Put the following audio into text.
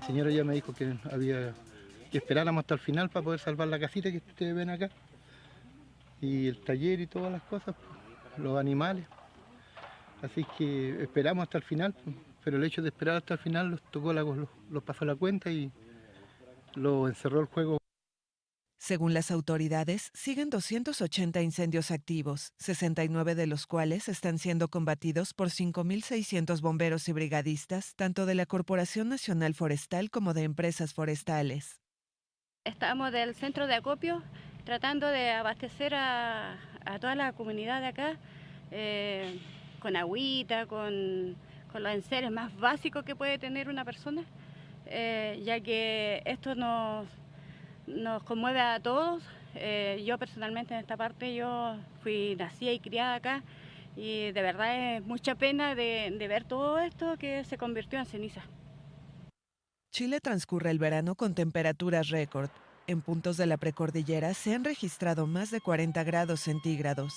La señora ya me dijo que había que esperáramos hasta el final para poder salvar la casita que ustedes ven acá. Y el taller y todas las cosas, pues, los animales. Así que esperamos hasta el final, pues, pero el hecho de esperar hasta el final los tocó los, los pasó la cuenta y lo encerró el juego Según las autoridades, siguen 280 incendios activos, 69 de los cuales están siendo combatidos por 5.600 bomberos y brigadistas, tanto de la Corporación Nacional Forestal como de empresas forestales. Estamos del centro de acopio tratando de abastecer a, a toda la comunidad de acá eh, con agüita, con, con, los enseres más básicos que puede tener una persona, eh, ya que esto nos, nos conmueve a todos. Eh, yo personalmente en esta parte, yo fui nacida y criada acá y de verdad es mucha pena de, de ver todo esto que se convirtió en ceniza. Chile transcurre el verano con temperaturas récord. En puntos de la precordillera se han registrado más de 40 grados centígrados.